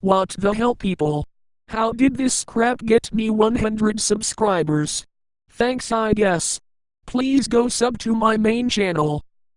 What the hell people? How did this crap get me 100 subscribers? Thanks I guess. Please go sub to my main channel.